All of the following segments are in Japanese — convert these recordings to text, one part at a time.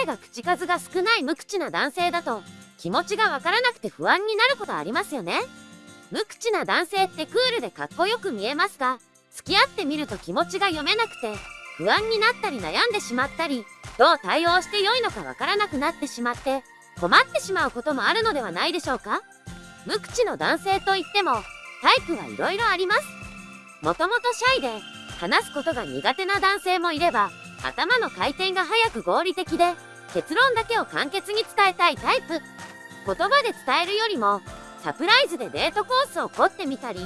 彼が口数が少ない無口な男性だと気持ちがわからなくて不安になることありますよね。無口な男性ってクールでかっこよく見えますが付き合ってみると気持ちが読めなくて不安になったり悩んでしまったりどう対応して良いのかわからなくなってしまって困ってしまうこともあるのではないでしょうか。無口の男性といってもタイプはいろいろあります。もともとシャイで話すことが苦手な男性もいれば頭の回転が速く合理的で結論だけを簡潔に伝えたいタイプ。言葉で伝えるよりもサプライズでデートコースを凝ってみたり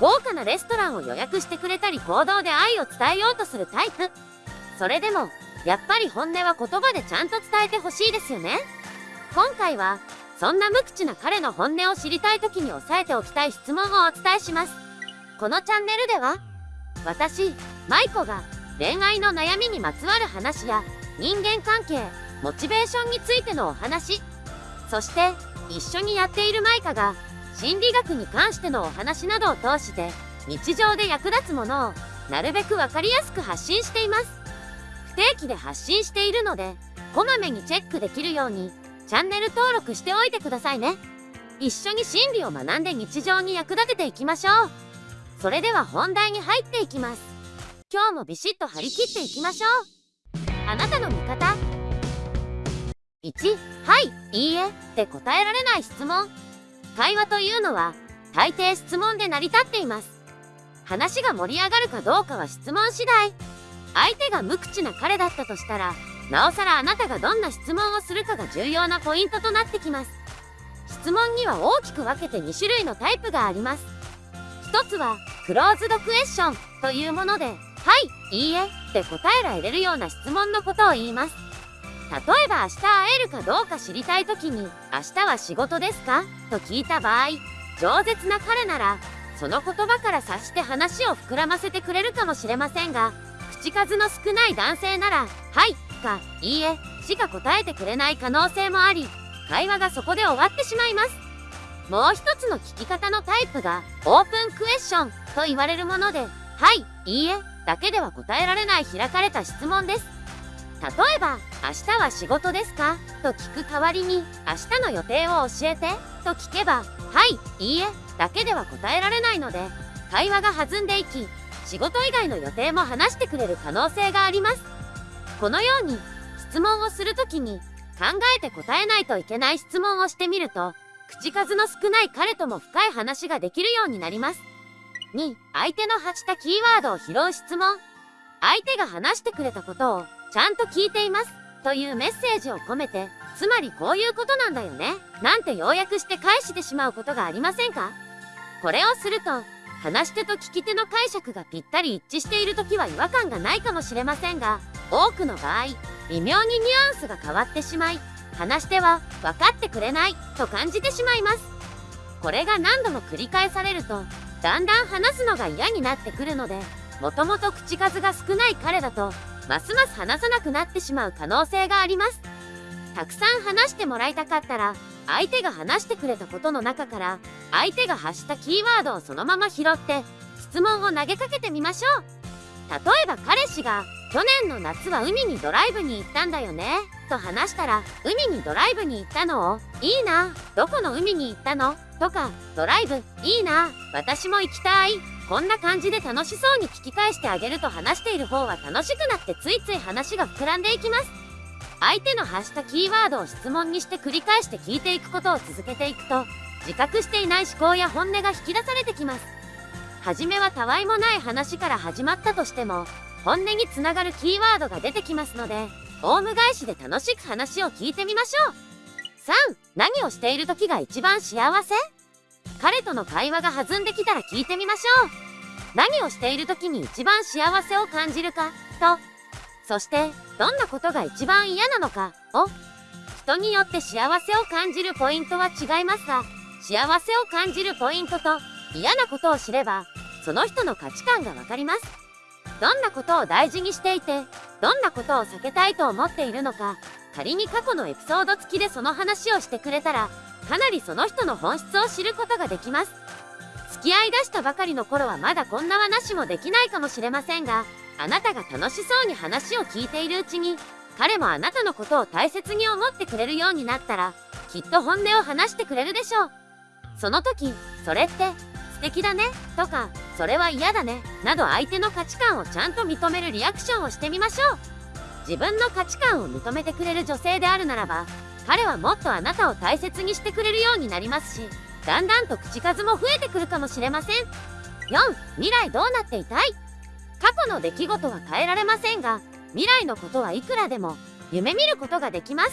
豪華なレストランを予約してくれたり行動で愛を伝えようとするタイプ。それでもやっぱり本音は言葉でちゃんと伝えてほしいですよね。今回はそんな無口な彼の本音を知りたい時に押さえておきたい質問をお伝えします。このチャンネルでは私舞子が恋愛の悩みにまつわる話や人間関係モチベーションについてのお話。そして一緒にやっているマイカが心理学に関してのお話などを通して日常で役立つものをなるべく分かりやすく発信しています。不定期で発信しているのでこまめにチェックできるようにチャンネル登録しておいてくださいね。一緒に心理を学んで日常に役立てていきましょう。それでは本題に入っていきます。今日もビシッと張り切っていきましょう。あなたの味方。1はいいいえって答えられない質問。会話というのは大抵質問で成り立っています。話が盛り上がるかどうかは質問次第。相手が無口な彼だったとしたらなおさらあなたがどんな質問をするかが重要なポイントとなってきます。質問には大きく分けて2種類のタイプがあります。一つはクローズドクエスチョンというものではいいいえって答えられるような質問のことを言います。例えば明日会えるかどうか知りたい時に「明日は仕事ですか?」と聞いた場合饒舌な彼ならその言葉から察して話を膨らませてくれるかもしれませんが口数の少ない男性なら「はい」か「いいえ」しか答えてくれない可能性もあり会話がそこで終わってしまいますもう一つの聞き方のタイプがオープンクエスチョンと言われるもので「はい」「いいえ」だけでは答えられない開かれた質問です例えば「明日は仕事ですか?」と聞く代わりに「明日の予定を教えて」と聞けば「はい」「いいえ」だけでは答えられないので会話が弾んでいき仕事以外の予定も話してくれる可能性があります。このように質問をするときに考えて答えないといけない質問をしてみると口数の少ない彼とも深い話ができるようになります。2相手の発したキーワードを拾う質問。相手が話してくれたことをちゃんと聞いていますというメッセージを込めてつまりこういうことなんだよねなんて要約して返してしまうことがありませんか？これをすると話し手と聞き手の解釈がぴったり一致している時は違和感がないかもしれませんが多くの場合微妙にニュアンスが変わってしまい話し手は分かってくれないと感じてしまいます。これが何度も繰り返されるとだんだん話すのが嫌になってくるのでもともと口数が少ない彼だとますます話さなくなってしまう可能性があります。たくさん話してもらいたかったら相手が話してくれたことの中から相手が発したキーワードをそのまま拾って質問を投げかけてみましょう。例えば彼氏が去年の夏は海にドライブに行ったんだよねと話したら海にドライブに行ったのをいいなどこの海に行ったのとかドライブいいな私も行きたいこんな感じで楽しそうに聞き返してあげると話している方は楽しくなってついつい話が膨らんでいきます。相手の発したキーワードを質問にして繰り返して聞いていくことを続けていくと自覚していない思考や本音が引き出されてきます。初めはたわいもない話から始まったとしても本音につながるキーワードが出てきますのでオウム返しで楽しく話を聞いてみましょう。3何をしている時が一番幸せ？彼との会話が弾んできたら聞いてみましょう。何をしている時に一番幸せを感じるかと。そしてどんなことが一番嫌なのかを。人によって幸せを感じるポイントは違いますが幸せを感じるポイントと嫌なことを知ればその人の価値観がわかります。どんなことを大事にしていてどんなことを避けたいと思っているのか仮に過去のエピソード付きでその話をしてくれたらかなりその人の本質を知ることができます。付き合いだしたばかりの頃はまだこんな話もできないかもしれませんがあなたが楽しそうに話を聞いているうちに彼もあなたのことを大切に思ってくれるようになったらきっと本音を話してくれるでしょう。その時それって素敵だねとかそれは嫌だねなど相手の価値観をちゃんと認めるリアクションをしてみましょう。自分の価値観を認めてくれる女性であるならば彼はもっとあなたを大切にしてくれるようになりますしだんだんと口数も増えてくるかもしれません。4未来どうなっていたい？過去の出来事は変えられませんが未来のことはいくらでも夢見ることができます。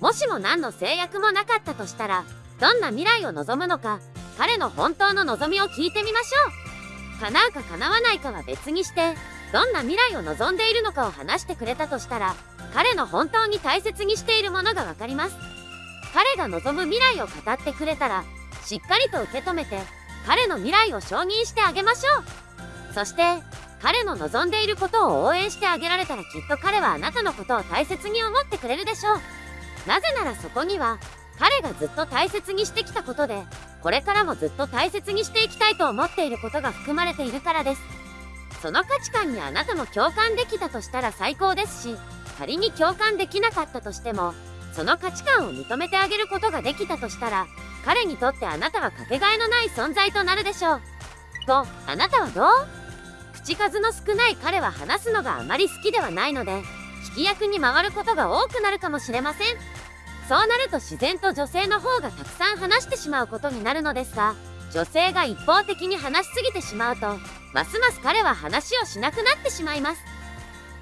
もしも何の制約もなかったとしたらどんな未来を望むのか彼の本当の望みを聞いてみましょう。叶うか叶わないかは別にしてどんな未来を望んでいるのかを話してくれたとしたら彼の本当に大切にしているものが分かります。彼が望む未来を語ってくれたらしっかりと受け止めて彼の未来を承認してあげましょう。そして彼の望んでいることを応援してあげられたらきっと彼はあなたのことを大切に思ってくれるでしょう。なぜならそこには彼がずっと大切にしてきたことでこれからもずっと大切にしていきたいと思っていることが含まれているからです。その価値観にあなたも共感できたとしたら最高ですし仮に共感できなかったとしてもその価値観を認めてあげることができたとしたら彼にとってあなたはかけがえのない存在となるでしょう。とあなたはどう？口数の少ない彼は話すのがあまり好きではないので聞き役に回ることが多くなるかもしれません。そうなると自然と女性の方がたくさん話してしまうことになるのですが女性が一方的に話しすぎてしまうとますます彼は話をしなくなってしまいます。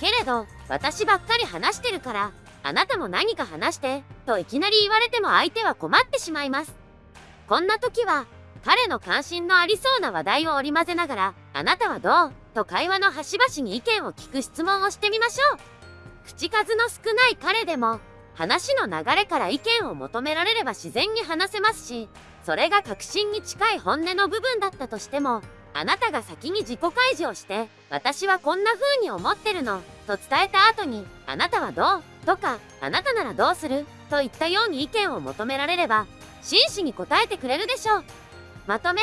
けれど私ばっかり話してるからあなたも何か話してといきなり言われても相手は困ってしまいます。こんな時は彼の関心のありそうな話題を織り交ぜながらあなたはどう？と会話の端々に意見を聞く質問をしてみましょう。口数の少ない彼でも話の流れから意見を求められれば自然に話せますしそれが確信に近い本音の部分だったとしてもあなたが先に自己開示をして私はこんな風に思ってるのと伝えた後にあなたはどう？とかあなたならどうする？といったように意見を求められれば真摯に答えてくれるでしょう。まとめ。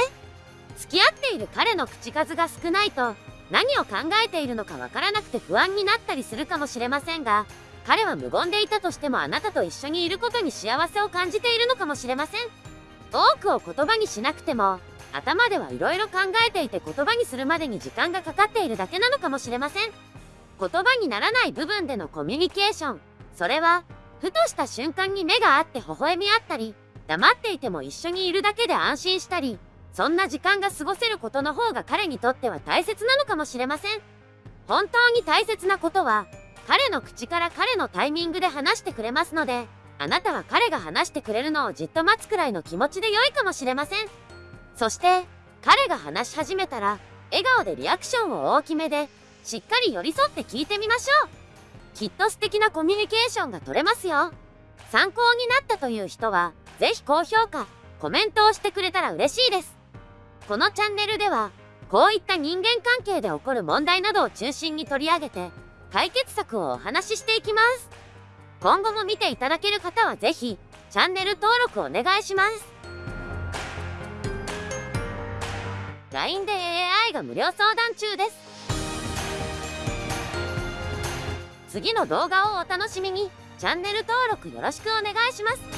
付き合っている彼の口数が少ないと何を考えているのかわからなくて不安になったりするかもしれませんが彼は無言でいたとしてもあなたと一緒にいることに幸せを感じているのかもしれません。多くを言葉にしなくても頭ではいろいろ考えていて言葉にするまでに時間がかかっているだけなのかもしれません。言葉にならない部分でのコミュニケーション。それはふとした瞬間に目があって微笑み合ったり黙っていても一緒にいるだけで安心したりそんな時間が過ごせることの方が彼にとっては大切なのかもしれません。本当に大切なことは彼の口から彼のタイミングで話してくれますのであなたは彼が話してくれるのをじっと待つくらいの気持ちで良いかもしれません。そして彼が話し始めたら笑顔でリアクションを大きめでしっかり寄り添って聞いてみましょう。きっと素敵なコミュニケーションが取れますよ。参考になったという人は是非高評価コメントをしてくれたら嬉しいです。このチャンネルではこういった人間関係で起こる問題などを中心に取り上げて解決策をお話ししていきます。今後も見ていただける方はぜひチャンネル登録お願いします。LINE で AI が無料相談中です。次の動画をお楽しみに。チャンネル登録よろしくお願いします。